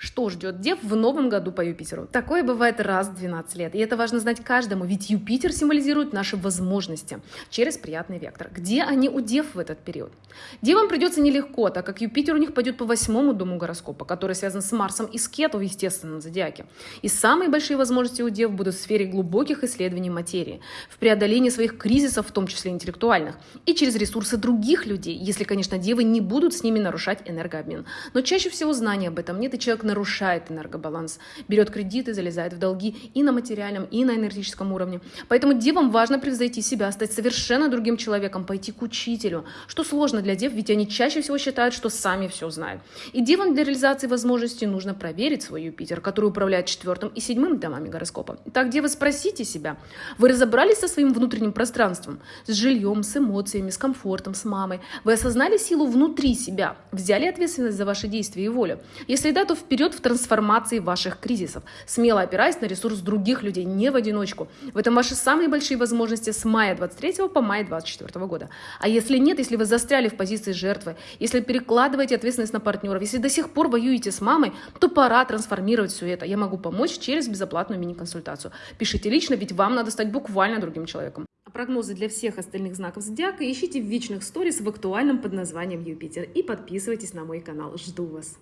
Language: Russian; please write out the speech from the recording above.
Что ждет Дев в новом году по Юпитеру? Такое бывает раз в 12 лет, и это важно знать каждому, ведь Юпитер символизирует наши возможности через приятный вектор. Где они у Дев в этот период? Девам придется нелегко, так как Юпитер у них пойдет по восьмому дому гороскопа, который связан с Марсом и с Кету в естественном зодиаке. И самые большие возможности у Дев будут в сфере глубоких исследований материи, в преодолении своих кризисов, в том числе интеллектуальных, и через ресурсы других людей, если, конечно, Девы не будут с ними нарушать энергообмен. Но чаще всего знания об этом нет, и человек нарушает энергобаланс, берет кредиты, залезает в долги и на материальном, и на энергетическом уровне. Поэтому девам важно превзойти себя, стать совершенно другим человеком, пойти к учителю, что сложно для дев, ведь они чаще всего считают, что сами все знают. И девам для реализации возможностей нужно проверить свой Юпитер, который управляет четвертым и седьмым домами гороскопа. Итак, девы, спросите себя, вы разобрались со своим внутренним пространством, с жильем, с эмоциями, с комфортом, с мамой? Вы осознали силу внутри себя, взяли ответственность за ваши действия и волю? Если да, то вперед вперед в трансформации ваших кризисов, смело опираясь на ресурс других людей, не в одиночку. В этом ваши самые большие возможности с мая 23 по май 24 года. А если нет, если вы застряли в позиции жертвы, если перекладываете ответственность на партнеров, если до сих пор воюете с мамой, то пора трансформировать все это. Я могу помочь через безоплатную мини-консультацию. Пишите лично, ведь вам надо стать буквально другим человеком. А прогнозы для всех остальных знаков зодиака ищите в вечных сторис в актуальном под названием Юпитер и подписывайтесь на мой канал. Жду вас!